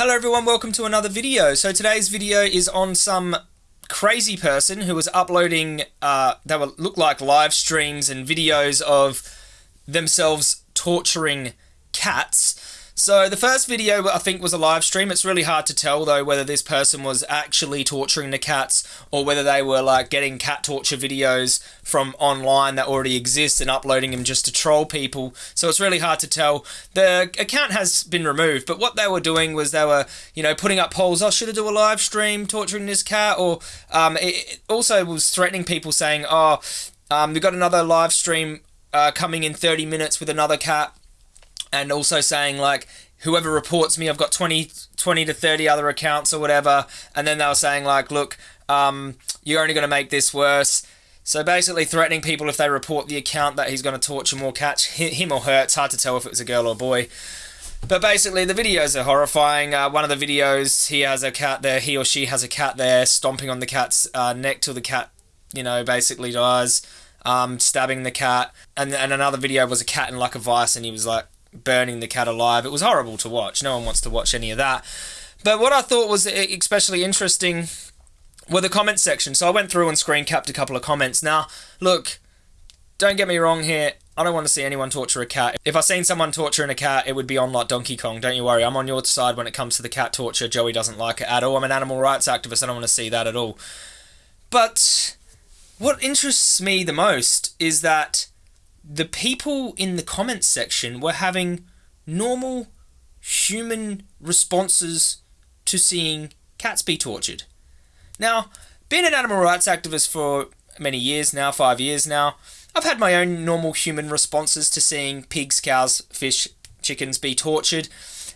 Hello everyone, welcome to another video. So today's video is on some crazy person who was uploading, uh, they were, look like live streams and videos of themselves torturing cats. So the first video I think was a live stream. It's really hard to tell though whether this person was actually torturing the cats or whether they were like getting cat torture videos from online that already exist and uploading them just to troll people. So it's really hard to tell. The account has been removed, but what they were doing was they were, you know, putting up polls. Oh, should I do a live stream torturing this cat? Or um, it also was threatening people saying, oh, um, we've got another live stream uh, coming in 30 minutes with another cat and also saying like whoever reports me i've got 20 20 to 30 other accounts or whatever. And then they were saying like look um, you're only going to make this worse. So basically threatening people if they report the account that he's going to torture more cats him or her. It's hard to tell if it was a girl or a boy. But basically the videos are horrifying. Uh, one of the videos he has a cat there he or she has a cat there stomping on the cat's uh, neck till the cat you know basically dies um, stabbing the cat. And, and another video was a cat in like a vice and he was like burning the cat alive. It was horrible to watch. No one wants to watch any of that. But what I thought was especially interesting were the comment section. So I went through and screen capped a couple of comments. Now, look, don't get me wrong here. I don't want to see anyone torture a cat. If I seen someone torturing a cat, it would be on like Donkey Kong. Don't you worry, I'm on your side when it comes to the cat torture. Joey doesn't like it at all. I'm an animal rights activist. I don't want to see that at all. But what interests me the most is that the people in the comments section were having normal human responses to seeing cats be tortured. Now, being an animal rights activist for many years now, five years now, I've had my own normal human responses to seeing pigs, cows, fish, chickens be tortured.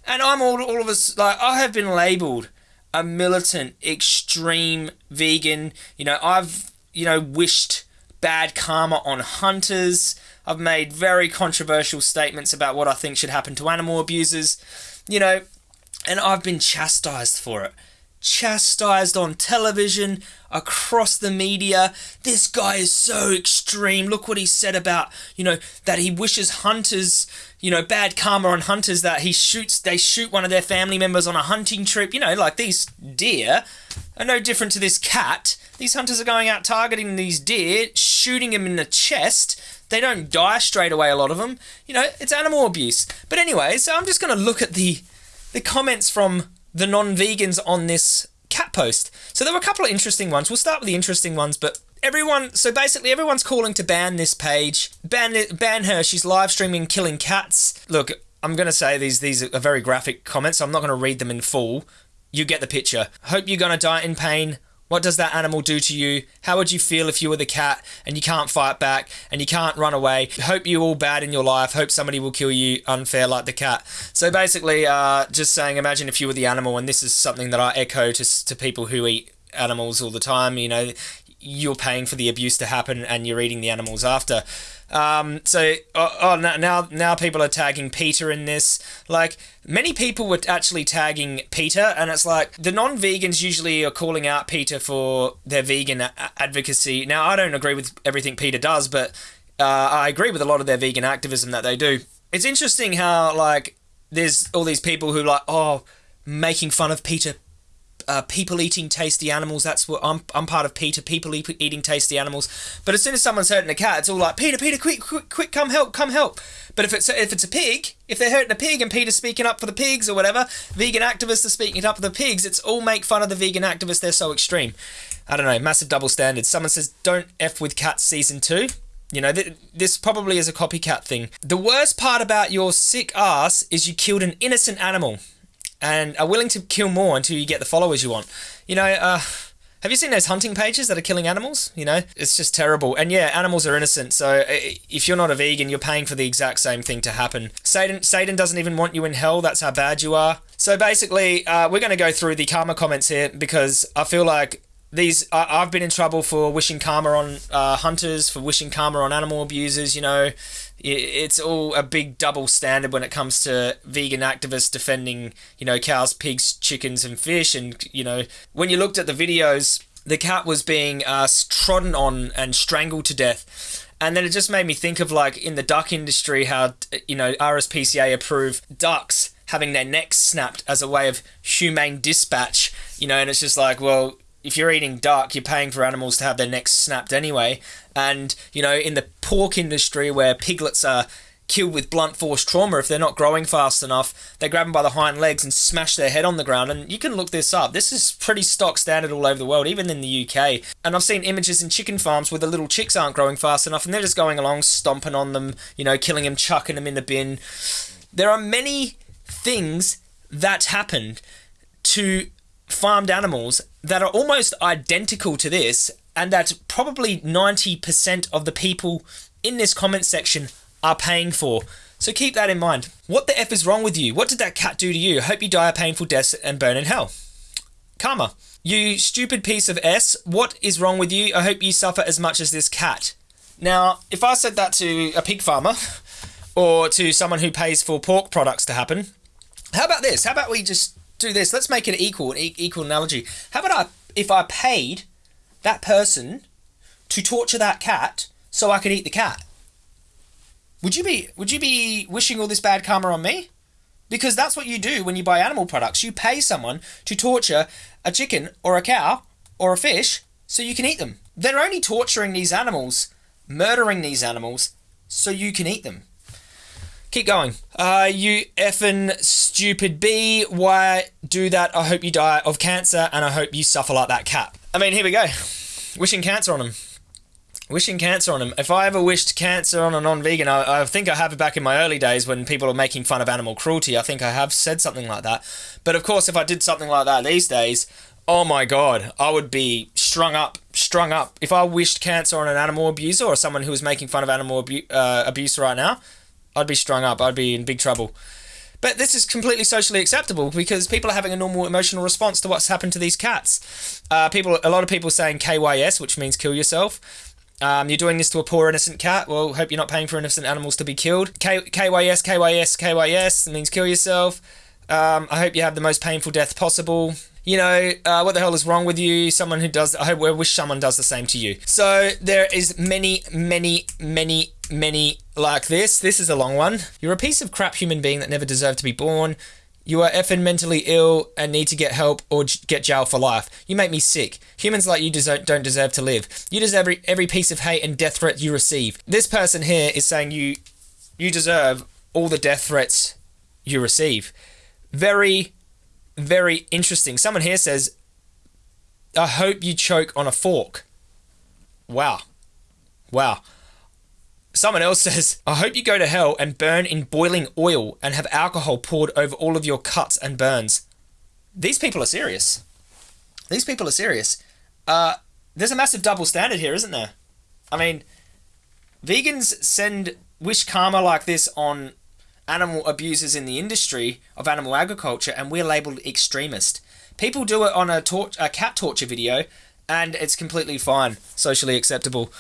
And I'm all, all of us, like, I have been labelled a militant, extreme vegan. You know, I've, you know, wished bad karma on hunters. I've made very controversial statements about what I think should happen to animal abusers, you know, and I've been chastised for it. Chastised on television, across the media. This guy is so extreme. Look what he said about, you know, that he wishes hunters, you know, bad karma on hunters that he shoots, they shoot one of their family members on a hunting trip. You know, like these deer are no different to this cat. These hunters are going out targeting these deer, shooting them in the chest, they don't die straight away, a lot of them. You know, it's animal abuse. But anyway, so I'm just going to look at the, the comments from the non vegans on this cat post. So there were a couple of interesting ones. We'll start with the interesting ones, but everyone so basically everyone's calling to ban this page ban ban her she's live streaming killing cats look i'm going to say these these are very graphic comments so i'm not going to read them in full you get the picture hope you're going to die in pain what does that animal do to you? How would you feel if you were the cat and you can't fight back and you can't run away? Hope you all bad in your life. Hope somebody will kill you unfair like the cat. So basically, uh, just saying, imagine if you were the animal, and this is something that I echo to, to people who eat animals all the time. You know, you're paying for the abuse to happen and you're eating the animals after. Um, so oh, oh, now now people are tagging PETA in this. Like many people were actually tagging PETA, and it's like the non-vegans usually are calling out PETA for their vegan advocacy. Now I don't agree with everything PETA does, but uh, I agree with a lot of their vegan activism that they do. It's interesting how like there's all these people who like oh making fun of PETA uh, people eating tasty animals. That's what I'm. I'm part of PETA. People eat, eating tasty animals. But as soon as someone's hurting a cat, it's all like PETA, PETA, quick, quick, quick, come help, come help. But if it's if it's a pig, if they're hurting a pig and PETA's speaking up for the pigs or whatever, vegan activists are speaking up for the pigs. It's all make fun of the vegan activists. They're so extreme. I don't know. Massive double standards. Someone says don't f with cats season two. You know, th- this probably is a copycat thing. The worst part about your sick ass is you killed an innocent animal and are willing to kill more until you get the followers you want. You know, uh, have you seen those hunting pages that are killing animals? You know, it's just terrible. And yeah, animals are innocent. So uh, if you're not a vegan, you're paying for the exact same thing to happen. Satan, Satan doesn't even want you in hell. That's how bad you are. So basically, uh, we're going to go through the karma comments here because I feel like these I, have been in trouble for wishing karma on uh, hunters, for wishing karma on animal abusers. You know, it's all a big double standard when it comes to vegan activists defending, you know, cows, pigs, chickens, and fish. And you know, when you looked at the videos the cat was being uh, trodden on and strangled to death. And then it just made me think of like in the duck industry how you know RSPCA approve ducks having their necks snapped as a way of humane dispatch. You know, and it's just like, well, if you're eating duck, you're paying for animals to have their necks snapped anyway. And you know, in the pork industry where piglets are killed with blunt force trauma if they're not growing fast enough. They grab them by the hind legs and smash their head on the ground. And you can look this up. This is pretty stock standard all over the world, even in the UK. And I've seen images in chicken farms where the little chicks aren't growing fast enough and they're just going along, stomping on them, you know, killing them, chucking them in the bin. There are many things that happened to farmed animals that are almost identical to this, and that probably 90% of the people in this comment section are paying for. So keep that in mind. What the F is wrong with you? What did that cat do to you? Hope you die a painful death and burn in hell. Karma. You stupid piece of S, what is wrong with you? I hope you suffer as much as this cat. Now, if I said that to a pig farmer or to someone who pays for pork products to happen, how about this? How about we just do this? Let's make it equal, an equal analogy. How about I, if I paid that person to torture that cat so I could eat the cat? Would you be would you be wishing all this bad karma on me? Because that's what you do when you buy animal products. You pay someone to torture a chicken or a cow or a fish so you can eat them. They're only torturing these animals, murdering these animals so you can eat them. Keep going. Uh, you effing stupid bee. Why do that? I hope you die of cancer and I hope you suffer like that cat. I mean, here we go. Wishing cancer on him. Wishing cancer on him. If I ever wished cancer on a non-vegan, I, I, think I have it back in my early days when people are making fun of animal cruelty. I think I have said something like that. But of course, if I did something like that these days, oh my god, I would be strung up, strung up. If I wished cancer on an animal abuser or someone who was making fun of animal abu- uh, abuse right now, I'd be strung up. I'd be in big trouble. But this is completely socially acceptable because people are having a normal emotional response to what's happened to these cats. Uh, people, a lot of people saying KYS, which means kill yourself. Um, you're doing this to a poor innocent cat. Well, hope you're not paying for innocent animals to be killed. K- KYS, KYS, KYS means kill yourself. Um, I hope you have the most painful death possible. You know, uh, what the hell is wrong with you? Someone who does, I hope, I wish someone does the same to you. So there is many, many, many, many like this. This is a long one. You're a piece of crap human being that never deserved to be born. You are effing mentally ill and need to get help or get jail for life. You make me sick. Humans like you deserve, don't deserve to live. You deserve every, every piece of hate and death threat you receive. This person here is saying you you deserve all the death threats you receive. Very, very interesting. Someone here says, I hope you choke on a fork. Wow. Wow. Someone else says, I hope you go to hell and burn in boiling oil and have alcohol poured over all of your cuts and burns. These people are serious. These people are serious. Uh, there's a massive double standard here, isn't there? I mean, vegans send wish karma like this on animal abusers in the industry of animal agriculture, and we're labeled extremist. People do it on a, tor- a cat torture video, and it's completely fine, socially acceptable.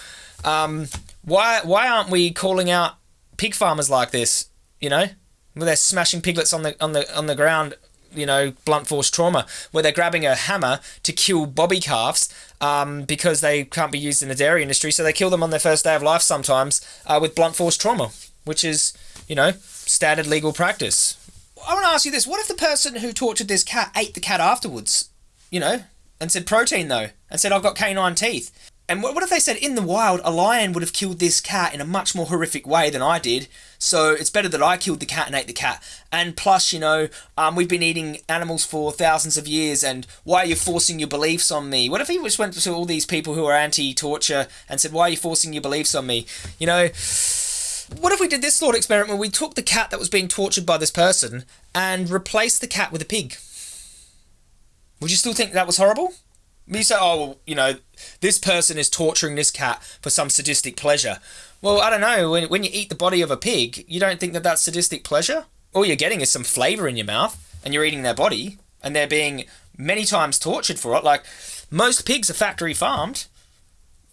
Um, why why aren't we calling out pig farmers like this? You know, where they're smashing piglets on the on the on the ground. You know, blunt force trauma, where they're grabbing a hammer to kill bobby calves um, because they can't be used in the dairy industry, so they kill them on their first day of life sometimes uh, with blunt force trauma, which is, you know, standard legal practice. I want to ask you this: What if the person who tortured this cat ate the cat afterwards? You know, and said protein though, and said I've got canine teeth. And what, if they said in the wild a lion would have killed this cat in a much more horrific way than I did? So it's better that I killed the cat and ate the cat. And plus, you know, um, we've been eating animals for thousands of years, and why are you forcing your beliefs on me? What if he just went to all these people who are anti-torture and said, why are you forcing your beliefs on me? You know, what if we did this thought experiment where we took the cat that was being tortured by this person and replaced the cat with a pig? Would you still think that was horrible? You say, oh, well, you know, this person is torturing this cat for some sadistic pleasure. Well, I don't know. When, when you eat the body of a pig, you don't think that that's sadistic pleasure? All you're getting is some flavour in your mouth, and you're eating their body, and they're being many times tortured for it. Like, most pigs are factory farmed.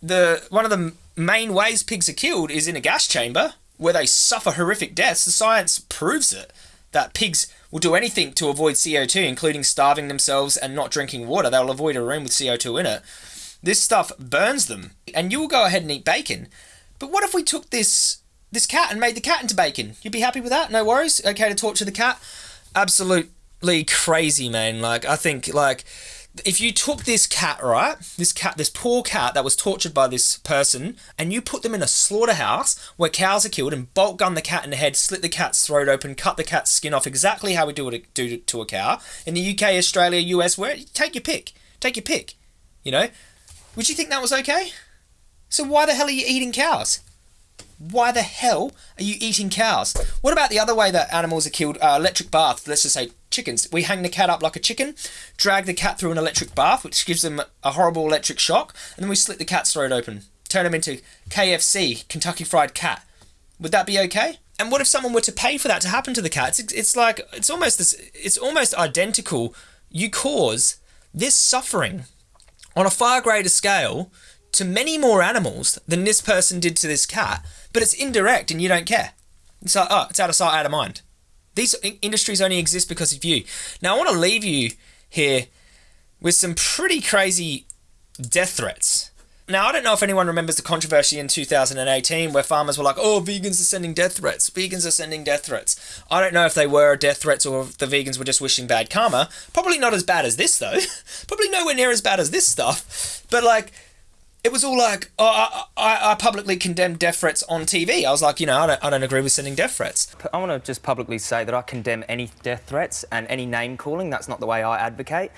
The One of the main ways pigs are killed is in a gas chamber, where they suffer horrific deaths. The science proves it, that pigs will do anything to avoid CO2, including starving themselves and not drinking water. They'll avoid a room with CO2 in it. This stuff burns them, and you will go ahead and eat bacon. But what if we took this this cat and made the cat into bacon? You'd be happy with that? No worries. Okay to torture the cat? Absolutely crazy, man. Like I think like if you took this cat, right, this cat, this poor cat that was tortured by this person, and you put them in a slaughterhouse where cows are killed and bolt gun the cat in the head, slit the cat's throat open, cut the cat's skin off, exactly how we do it do to a cow in the UK, Australia, US, where take your pick, take your pick, you know, would you think that was okay? So why the hell are you eating cows? Why the hell are you eating cows? What about the other way that animals are killed? Uh, electric bath. Let's just say chickens. We hang the cat up like a chicken, drag the cat through an electric bath, which gives them a horrible electric shock, and then we slit the cat's throat open, turn them into KFC, Kentucky Fried Cat. Would that be okay? And what if someone were to pay for that to happen to the cat? It's, it's like it's almost this, it's almost identical. You cause this suffering on a far greater scale to many more animals than this person did to this cat, but it's indirect and you don't care. It's like, oh, it's out of sight, out of mind. These industries only exist because of you. Now, I want to leave you here with some pretty crazy death threats. Now, I don't know if anyone remembers the controversy in 2018 where farmers were like, oh, vegans are sending death threats. Vegans are sending death threats. I don't know if they were death threats or if the vegans were just wishing bad karma. Probably not as bad as this, though. Probably nowhere near as bad as this stuff. But, like, it was all like, oh, I, I, I, publicly condemned death threats on TV. I was like, you know, I don't, I don't agree with sending death threats. I want to just publicly say that I condemn any death threats and any name calling. That's not the way I advocate.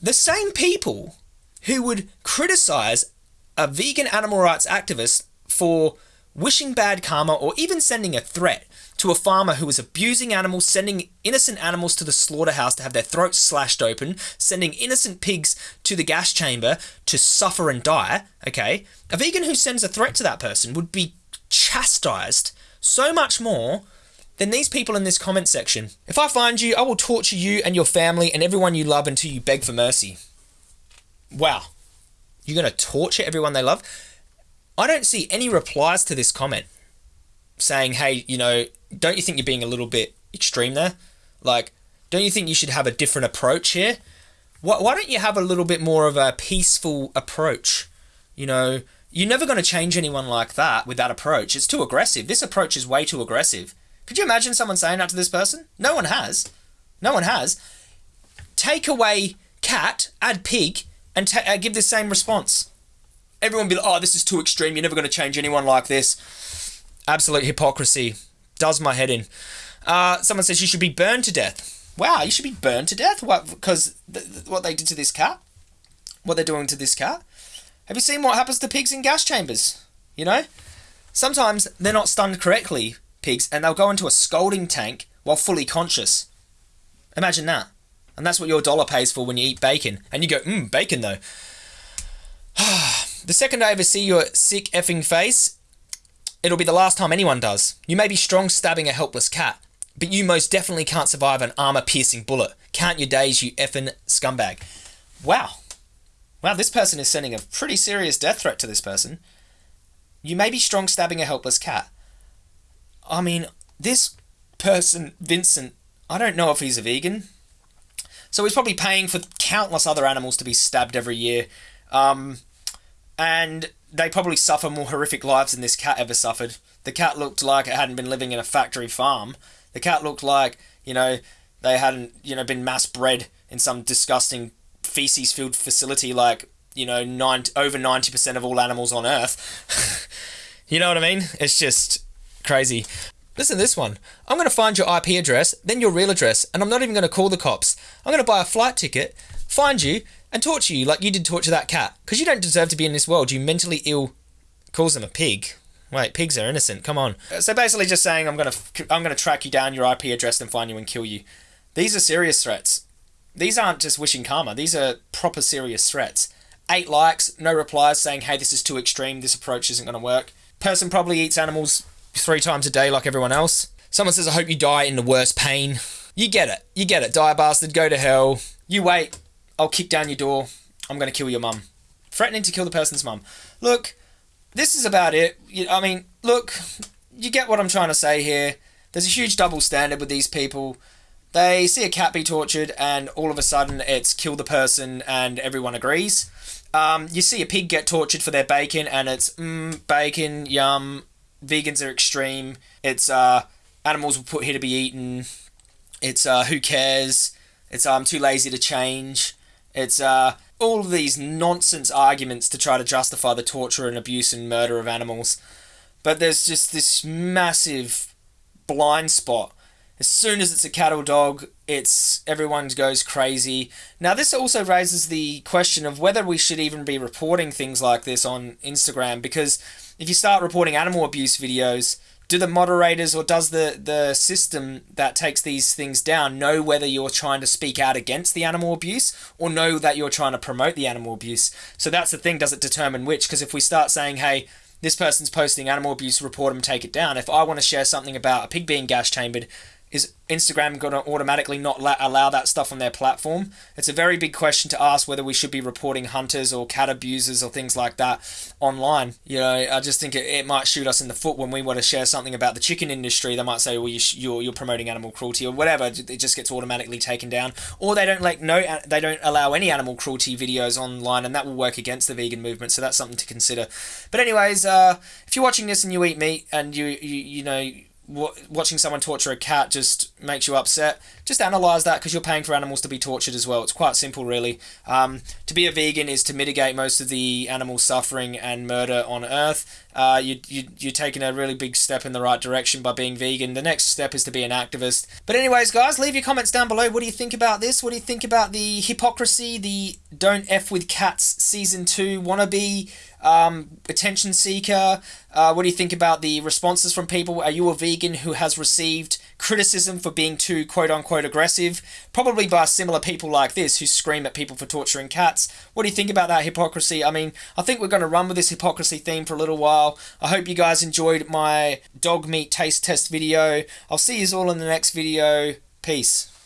The same people who would criticize a vegan animal rights activist for wishing bad karma or even sending a threat to a farmer who was abusing animals, sending innocent animals to the slaughterhouse to have their throats slashed open, sending innocent pigs to the gas chamber to suffer and die, okay? A vegan who sends a threat to that person would be chastised so much more than these people in this comment section. If I find you, I will torture you and your family and everyone you love until you beg for mercy. Wow. You're going to torture everyone they love? I don't see any replies to this comment saying, hey, you know, don't you think you're being a little bit extreme there? Like, don't you think you should have a different approach here? Why, why don't you have a little bit more of a peaceful approach? You know, you're never going to change anyone like that with that approach. It's too aggressive. This approach is way too aggressive. Could you imagine someone saying that to this person? No one has. No one has. Take away cat, add pig, and uh, give the same response. Everyone be like, oh, this is too extreme. You're never going to change anyone like this. Absolute hypocrisy does my head in. Uh, someone says you should be burned to death. Wow, you should be burned to death? What? Because th- what they did to this cat? What they're doing to this cat? Have you seen what happens to pigs in gas chambers? You know? Sometimes they're not stunned correctly, pigs, and they'll go into a scalding tank while fully conscious. Imagine that. And that's what your dollar pays for when you eat bacon. And you go, mmm, bacon though. the second I ever see your sick effing face, It'll be the last time anyone does. You may be strong stabbing a helpless cat, but you most definitely can't survive an armor piercing bullet. Count your days, you effing scumbag. Wow. Wow, this person is sending a pretty serious death threat to this person. You may be strong stabbing a helpless cat. I mean, this person, Vincent, I don't know if he's a vegan. So he's probably paying for countless other animals to be stabbed every year. Um, and they probably suffer more horrific lives than this cat ever suffered. The cat looked like it hadn't been living in a factory farm. The cat looked like, you know, they hadn't, you know, been mass bred in some disgusting feces filled facility like, you know, nine, over 90% of all animals on Earth. you know what I mean? It's just crazy. Listen to this one. I'm going to find your IP address, then your real address, and I'm not even going to call the cops. I'm going to buy a flight ticket, find you, and torture you like you did torture that cat. Because you don't deserve to be in this world, you mentally ill. Calls them a pig. Wait, pigs are innocent. Come on. So basically, just saying I'm gonna I'm gonna track you down, your IP address, and find you and kill you. These are serious threats. These aren't just wishing karma. These are proper serious threats. Eight likes, no replies saying, hey, this is too extreme. This approach isn't gonna work. Person probably eats animals three times a day like everyone else. Someone says, I hope you die in the worst pain. You get it. You get it. Die bastard. Go to hell. You wait. I'll kick down your door. I'm going to kill your mum. Threatening to kill the person's mum. Look, this is about it. I mean, look, you get what I'm trying to say here. There's a huge double standard with these people. They see a cat be tortured, and all of a sudden it's kill the person, and everyone agrees. um, you see a pig get tortured for their bacon, and it's mm, bacon, yum. Vegans are extreme. It's uh, animals were put here to be eaten. It's uh, who cares? It's I'm too lazy to change. It's uh, all of these nonsense arguments to try to justify the torture and abuse and murder of animals. But there's just this massive blind spot. As soon as it's a cattle dog, it's everyone goes crazy. Now this also raises the question of whether we should even be reporting things like this on Instagram because if you start reporting animal abuse videos, do the moderators or does the, the system that takes these things down know whether you're trying to speak out against the animal abuse or know that you're trying to promote the animal abuse? So that's the thing, does it determine which? Because if we start saying, hey, this person's posting animal abuse, report them, take it down. If I want to share something about a pig being gas chambered, is Instagram going to automatically not allow that stuff on their platform? It's a very big question to ask whether we should be reporting hunters or cat abusers or things like that online. You know, I just think it, it might shoot us in the foot when we want to share something about the chicken industry. They might say, "Well, you you're you're promoting animal cruelty or whatever." It just gets automatically taken down, or they don't like no they don't allow any animal cruelty videos online, and that will work against the vegan movement. So that's something to consider. But anyways, uh, if you're watching this and you eat meat and you you you know watching someone torture a cat just makes you upset, just analyze that because you're paying for animals to be tortured as well. It's quite simple, really. Um, to be a vegan is to mitigate most of the animal suffering and murder on Earth. Uh, you, you, you're taking a really big step in the right direction by being vegan. The next step is to be an activist. But, anyways, guys, leave your comments down below. What do you think about this? What do you think about the hypocrisy, the Don't F with Cats Season 2 wannabe? um, attention seeker? Uh, what do you think about the responses from people? Are you a vegan who has received criticism for being too quote unquote aggressive? Probably by similar people like this who scream at people for torturing cats. What do you think about that hypocrisy? I mean, I think we're going to run with this hypocrisy theme for a little while. I hope you guys enjoyed my dog meat taste test video. I'll see you all in the next video. Peace.